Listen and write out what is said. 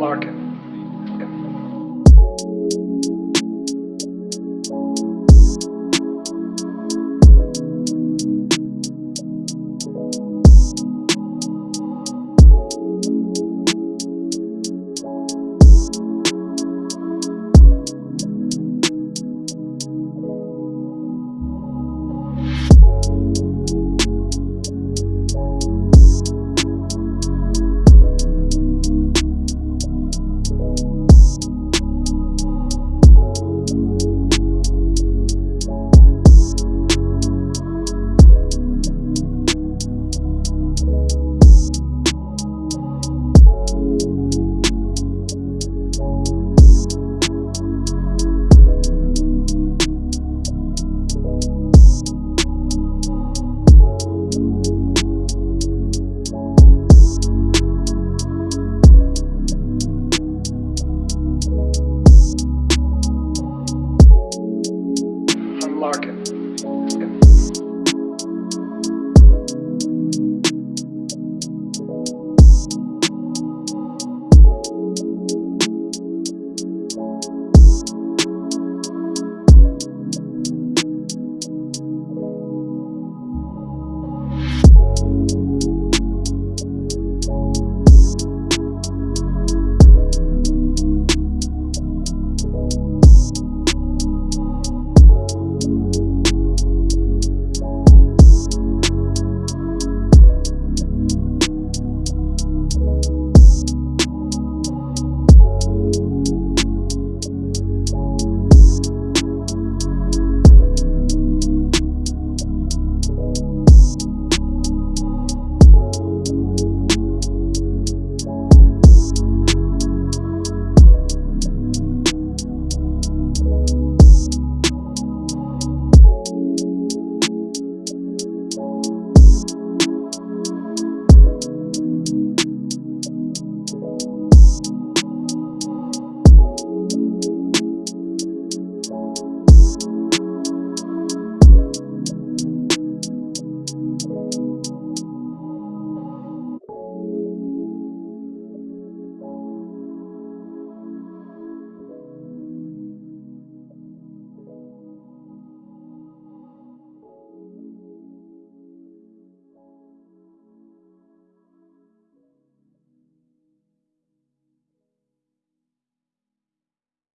Larkin.